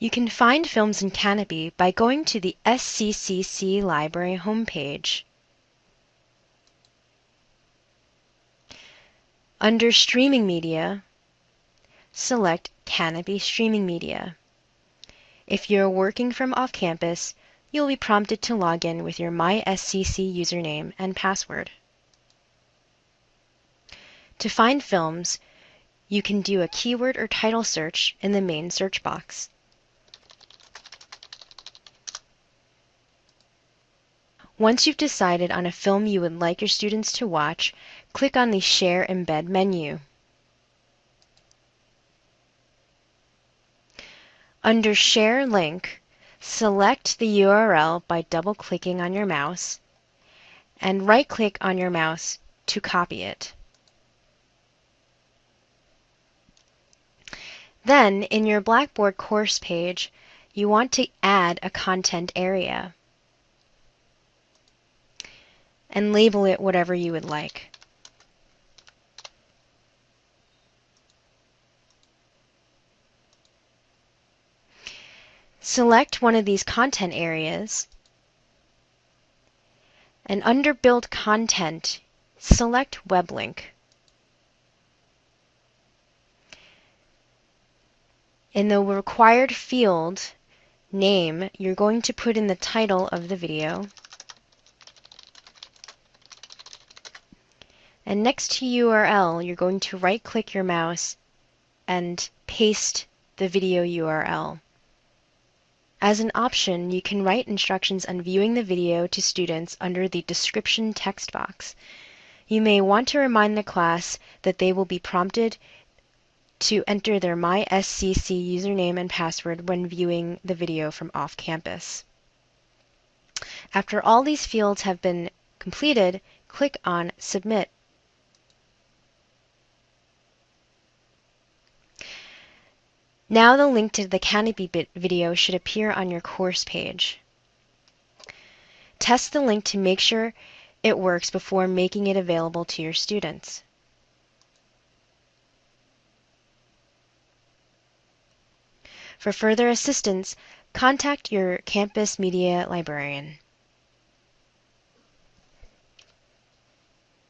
You can find films in Kanopy by going to the SCCC Library homepage. Under Streaming Media, select Kanopy Streaming Media. If you're working from off-campus, you'll be prompted to log in with your MySCC username and password. To find films, you can do a keyword or title search in the main search box. Once you've decided on a film you would like your students to watch, click on the Share Embed menu. Under Share Link, select the URL by double-clicking on your mouse and right-click on your mouse to copy it. Then, in your Blackboard course page, you want to add a content area and label it whatever you would like. Select one of these content areas and under Build Content, select Web Link. In the required field name, you're going to put in the title of the video. And next to URL, you're going to right click your mouse and paste the video URL. As an option, you can write instructions on viewing the video to students under the description text box. You may want to remind the class that they will be prompted to enter their MySCC username and password when viewing the video from off campus. After all these fields have been completed, click on Submit Now the link to the Kanopy video should appear on your course page. Test the link to make sure it works before making it available to your students. For further assistance, contact your campus media librarian.